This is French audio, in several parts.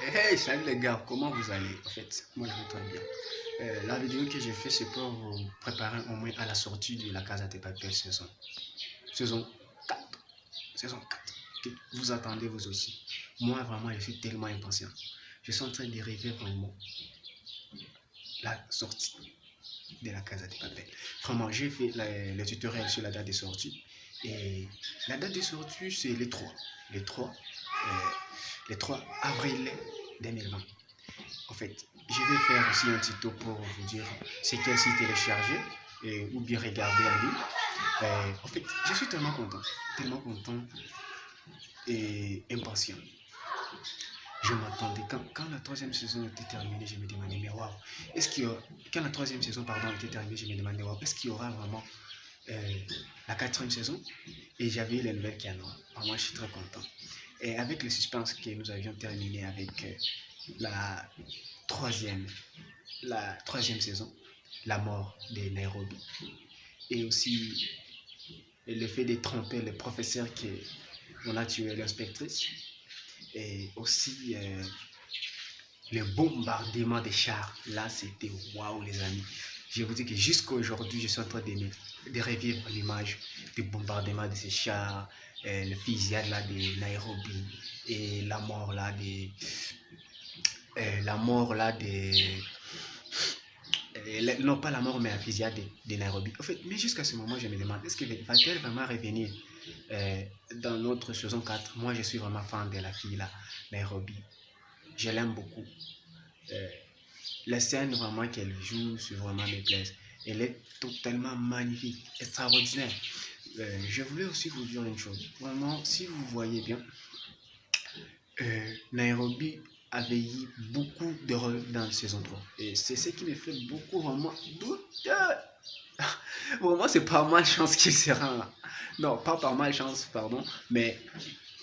Hey, salut les gars, comment vous allez? En fait, moi je vais très bien. Euh, la vidéo que j'ai fait, c'est pour vous préparer au moins à la sortie de la Casa de Papel saison. Saison 4. Saison 4. Que vous attendez vous aussi. Moi, vraiment, je suis tellement impatient. Je suis en train de vraiment la sortie de la Casa de Papel. Vraiment, j'ai fait le tutoriel sur la date de sortie. Et la date de sortie, c'est les 3. Les 3 le 3 avril 2020. En fait, je vais faire aussi un tuto pour vous dire c'est quel site télécharger et, ou bien regarder en ligne. Euh, en fait, je suis tellement content, tellement content et impatient. Je m'attendais, quand, quand, la troisième saison était terminée, je me demandais, mais waouh, est-ce qu'il y aura, quand la troisième saison, pardon, était terminée, je me demandais, waouh, est-ce qu'il y aura vraiment euh, la quatrième saison? Et j'avais les nouvelles qui en ont. Moi, je suis très content. Et avec le suspense que nous avions terminé avec euh, la troisième, la troisième saison, la mort de Nairobi, et aussi le fait de tromper le professeur qui on a tué l'inspectrice, et aussi euh, le bombardement des chars. Là, c'était waouh, les amis. Je vous dis que jusqu'à aujourd'hui, je suis en train de, de revivre l'image du bombardement de ces chars, le fusillade là de Nairobi. Et la mort là de euh, la mort là de euh, non pas la mort mais la fusillade de, Nairobi. En fait mais jusqu'à ce moment je me demande est-ce que va-t-elle vraiment revenir dans notre saison 4 moi je suis vraiment fan de la fille là Nairobi. Je l'aime beaucoup. Les scènes vraiment qu'elle joue sur vraiment mes plaisent elle est totalement magnifique extraordinaire euh, je voulais aussi vous dire une chose. Vraiment, si vous voyez bien, euh, Nairobi avait eu beaucoup de rôles dans la saison 3. Et c'est ce qui me fait beaucoup vraiment douter. vraiment, c'est pas mal chance qu'il sera là. Non, pas par mal chance, pardon. Mais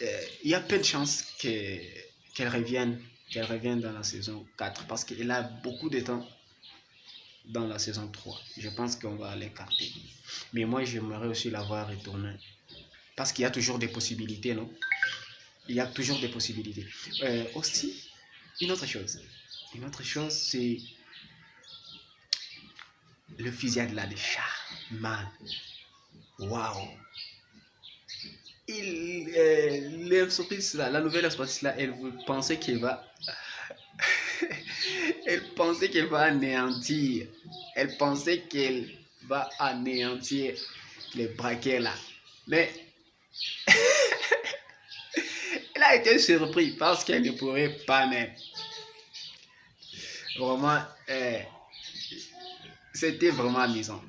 euh, il y a peu de chances qu'elle revienne, qu'elle revienne dans la saison 4 parce qu'elle a beaucoup de temps dans la saison 3. Je pense qu'on va l'écarter. Mais moi, j'aimerais aussi la voir retourner. Parce qu'il y a toujours des possibilités, non? Il y a toujours des possibilités. Euh, aussi, une autre chose. Une autre chose, c'est le fusillade là des chats. Man. Waouh. Il, euh, la nouvelle entreprise là, elle pensait qu'il va elle pensait qu'elle va anéantir. Elle pensait qu'elle va anéantir les braquets là. Mais elle a été surprise parce qu'elle ne pourrait pas même. Vraiment, eh, c'était vraiment amusant.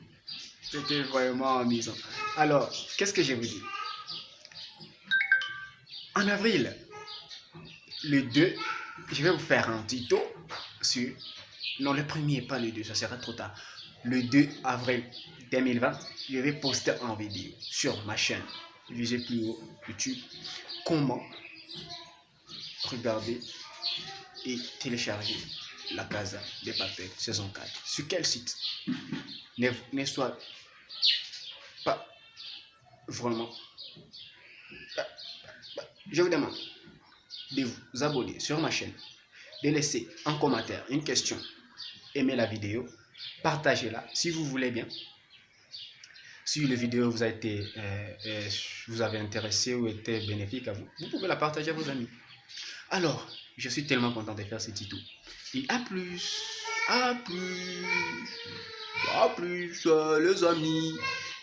C'était vraiment amusant. Alors, qu'est-ce que je vous dis? En avril, le 2, je vais vous faire un tuto sur... Non, le premier, pas le 2, ça sera trop tard. Le 2 avril 2020, je vais poster en vidéo sur ma chaîne, visez plus haut, YouTube, comment regarder et télécharger la Casa des Papels saison 4. Sur quel site? Ne, ne soit pas vraiment... Je vous demande de vous abonner sur ma chaîne, de laisser un commentaire, une question, aimer la vidéo, partagez-la si vous voulez bien. Si la vidéo vous a été, euh, euh, vous avez intéressé ou été bénéfique à vous, vous pouvez la partager à vos amis. Alors, je suis tellement content de faire ce tuto. Et à plus, à plus, à plus les amis.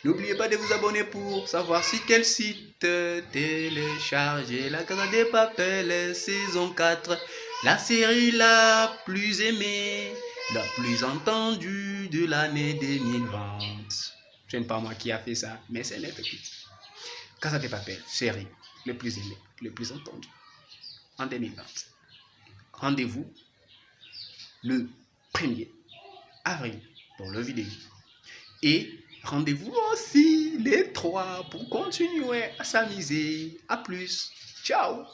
N'oubliez pas de vous abonner pour savoir si quel site télécharger la Casa des Papels saison 4. La série la plus aimée, la plus entendue de l'année 2020. Ce n'est pas moi qui a fait ça, mais c'est net. Casa des Papels, série le plus aimée, le plus entendue en 2020. Rendez-vous le 1er avril pour le vidéo. Et Rendez-vous aussi les trois pour continuer à s'amuser. À plus. Ciao